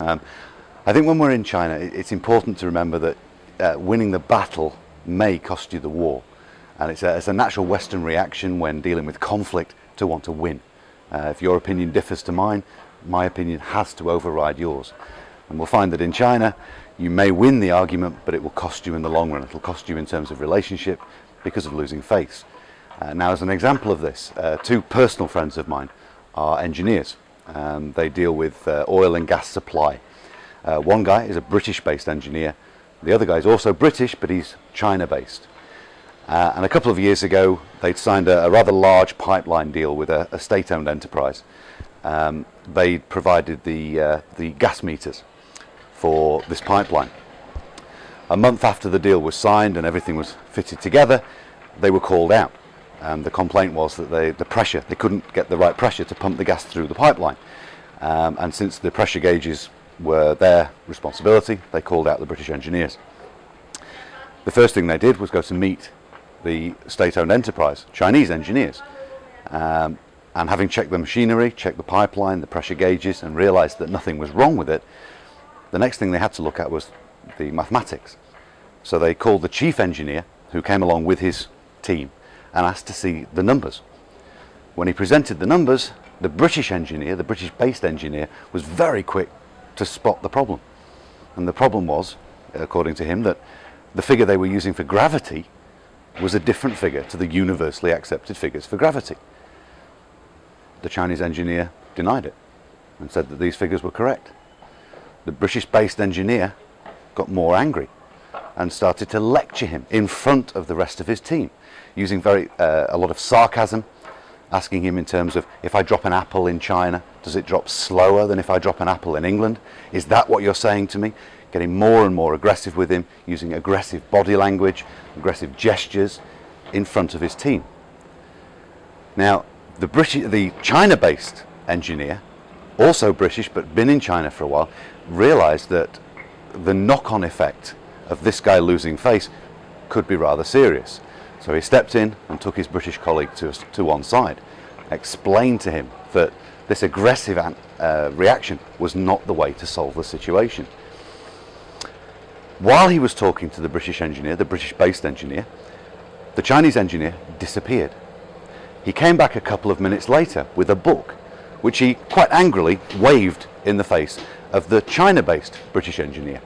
Um, I think when we're in China, it's important to remember that uh, winning the battle may cost you the war. And it's a, it's a natural Western reaction when dealing with conflict to want to win. Uh, if your opinion differs to mine, my opinion has to override yours. And we'll find that in China, you may win the argument, but it will cost you in the long run. It'll cost you in terms of relationship because of losing face. Uh, now, as an example of this, uh, two personal friends of mine are engineers. Um, they deal with uh, oil and gas supply. Uh, one guy is a British-based engineer. The other guy is also British, but he's China-based. Uh, and a couple of years ago, they'd signed a, a rather large pipeline deal with a, a state-owned enterprise. Um, they provided the, uh, the gas meters for this pipeline. A month after the deal was signed and everything was fitted together, they were called out. And the complaint was that they, the pressure, they couldn't get the right pressure to pump the gas through the pipeline. Um, and since the pressure gauges were their responsibility, they called out the British engineers. The first thing they did was go to meet the state-owned enterprise, Chinese engineers. Um, and having checked the machinery, checked the pipeline, the pressure gauges, and realized that nothing was wrong with it, the next thing they had to look at was the mathematics. So they called the chief engineer, who came along with his team, and asked to see the numbers. When he presented the numbers, the British engineer, the British-based engineer, was very quick to spot the problem. And the problem was, according to him, that the figure they were using for gravity was a different figure to the universally accepted figures for gravity. The Chinese engineer denied it and said that these figures were correct. The British-based engineer got more angry and started to lecture him in front of the rest of his team using very uh, a lot of sarcasm asking him in terms of if I drop an apple in China does it drop slower than if I drop an apple in England? Is that what you're saying to me? Getting more and more aggressive with him using aggressive body language aggressive gestures in front of his team. Now the British the China based engineer also British but been in China for a while realized that the knock-on effect of this guy losing face could be rather serious. So he stepped in and took his British colleague to, to one side, explained to him that this aggressive uh, reaction was not the way to solve the situation. While he was talking to the British engineer, the British-based engineer, the Chinese engineer disappeared. He came back a couple of minutes later with a book, which he quite angrily waved in the face of the China-based British engineer.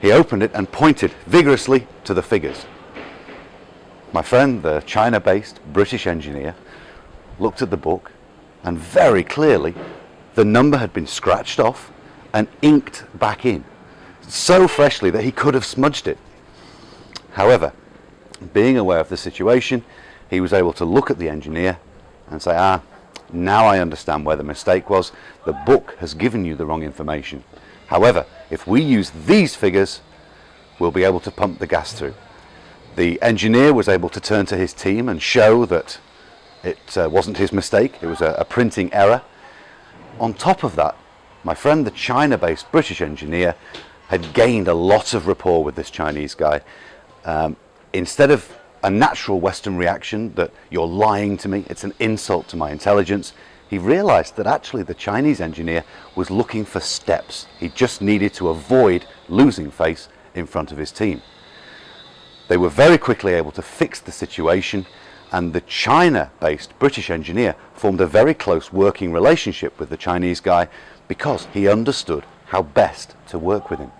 He opened it and pointed vigorously to the figures. My friend, the China-based British engineer, looked at the book and very clearly the number had been scratched off and inked back in so freshly that he could have smudged it. However, being aware of the situation, he was able to look at the engineer and say, ah, now I understand where the mistake was. The book has given you the wrong information. However, if we use these figures, we'll be able to pump the gas through. The engineer was able to turn to his team and show that it uh, wasn't his mistake, it was a, a printing error. On top of that, my friend, the China-based British engineer, had gained a lot of rapport with this Chinese guy. Um, instead of a natural Western reaction that you're lying to me, it's an insult to my intelligence, he realized that actually the Chinese engineer was looking for steps. He just needed to avoid losing face in front of his team. They were very quickly able to fix the situation and the China-based British engineer formed a very close working relationship with the Chinese guy because he understood how best to work with him.